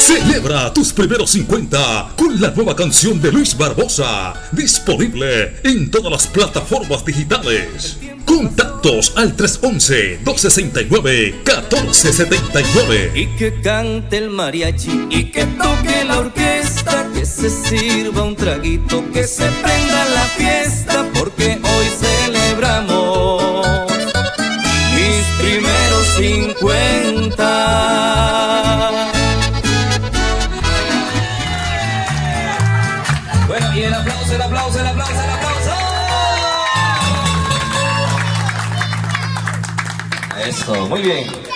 Celebra tus primeros 50 con la nueva canción de Luis Barbosa, disponible en todas las plataformas digitales. Contactos al 311-269-1479. Y que cante el mariachi y que toque la orquesta, que se sirva un traguito, que se prenda la fiesta, porque hoy celebramos mis primeros 50. Y el aplauso, el aplauso, el aplauso, el aplauso. Eso, muy bien.